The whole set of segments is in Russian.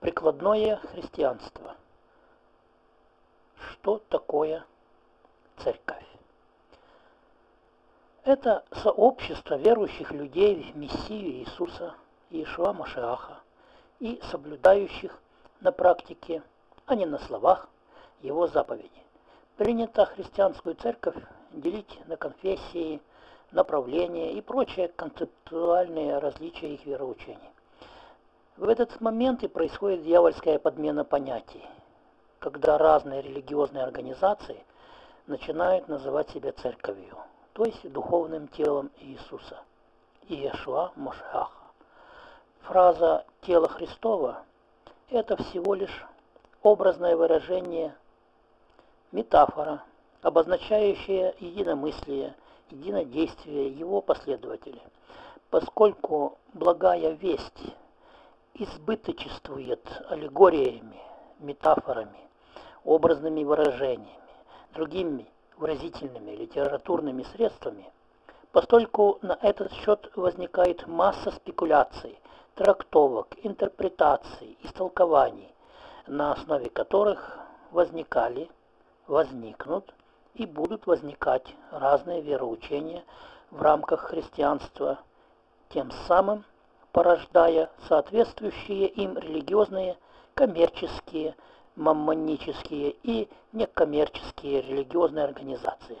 Прикладное христианство. Что такое церковь? Это сообщество верующих людей в Мессию Иисуса, Иешуа Машиаха, и соблюдающих на практике, а не на словах, его заповеди. Принято христианскую церковь делить на конфессии, направления и прочие концептуальные различия их вероучений. В этот момент и происходит дьявольская подмена понятий, когда разные религиозные организации начинают называть себя церковью, то есть духовным телом Иисуса, Иешуа Мошаха. Фраза «тело Христова» – это всего лишь образное выражение, метафора, обозначающая единомыслие, единодействие его последователей, поскольку благая весть – избыточествует аллегориями, метафорами, образными выражениями, другими выразительными литературными средствами, постольку на этот счет возникает масса спекуляций, трактовок, интерпретаций, истолкований, на основе которых возникали, возникнут и будут возникать разные вероучения в рамках христианства, тем самым порождая соответствующие им религиозные, коммерческие, маммонические и некоммерческие религиозные организации.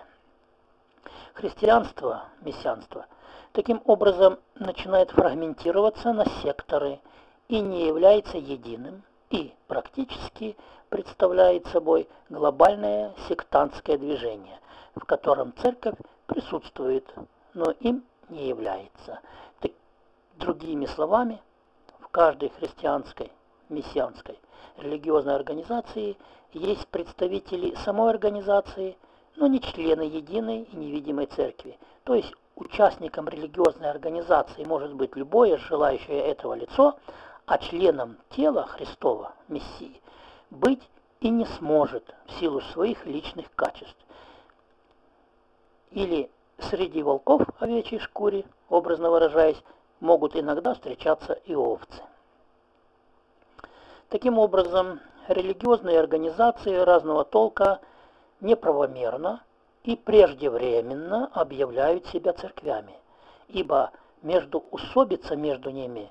Христианство, мессианство, таким образом начинает фрагментироваться на секторы и не является единым, и практически представляет собой глобальное сектантское движение, в котором церковь присутствует, но им не является. Другими словами, в каждой христианской, мессианской, религиозной организации есть представители самой организации, но не члены единой и невидимой церкви. То есть участником религиозной организации может быть любое желающее этого лицо, а членом тела Христова, Мессии, быть и не сможет в силу своих личных качеств. Или среди волков овечьей шкуре, образно выражаясь, могут иногда встречаться и овцы. Таким образом, религиозные организации разного толка неправомерно и преждевременно объявляют себя церквями, ибо между усобица между ними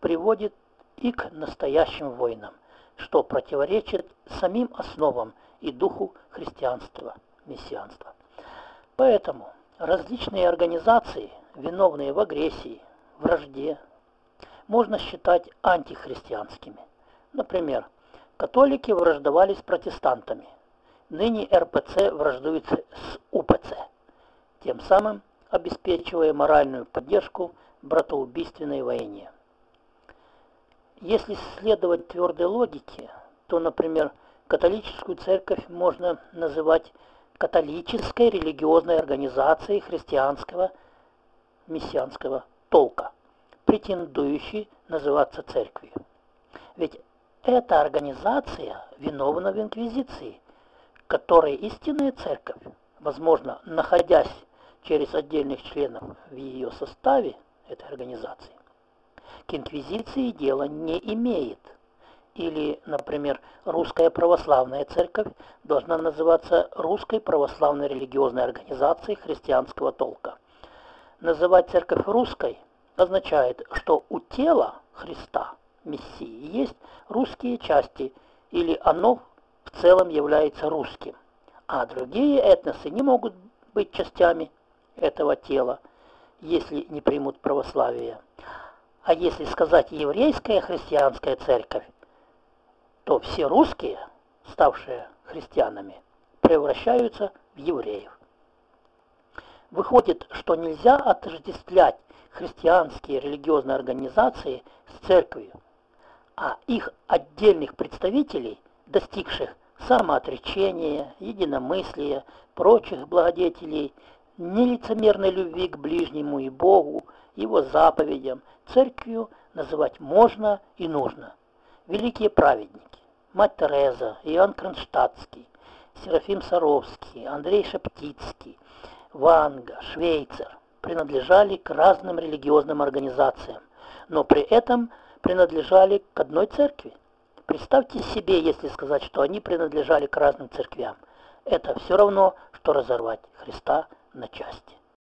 приводит и к настоящим войнам, что противоречит самим основам и духу христианства, мессианства. Поэтому различные организации, виновные в агрессии, вражде можно считать антихристианскими. Например, католики враждовали с протестантами. Ныне РПЦ враждует с УПЦ, тем самым обеспечивая моральную поддержку братоубийственной войне. Если следовать твердой логике, то, например, католическую церковь можно называть католической религиозной организацией христианского мессианского толка, претендующий называться церковью. Ведь эта организация виновна в инквизиции, которой истинная церковь, возможно, находясь через отдельных членов в ее составе этой организации, к инквизиции дела не имеет. Или, например, русская православная церковь должна называться русской православной религиозной организацией христианского толка. Называть церковь русской означает, что у тела Христа, Мессии, есть русские части, или оно в целом является русским, а другие этносы не могут быть частями этого тела, если не примут православие. А если сказать еврейская христианская церковь, то все русские, ставшие христианами, превращаются в евреев. Выходит, что нельзя отождествлять христианские религиозные организации с церковью, а их отдельных представителей, достигших самоотречения, единомыслия, прочих благодетелей, нелицемерной любви к ближнему и Богу, его заповедям, церковью называть можно и нужно. Великие праведники, мать Тереза, Иоанн Кронштадтский, Серафим Саровский, Андрей Шептицкий, Ванга, Швейцер принадлежали к разным религиозным организациям, но при этом принадлежали к одной церкви, Представьте себе, если сказать, что они принадлежали к разным церквям. Это все равно, что разорвать Христа на части.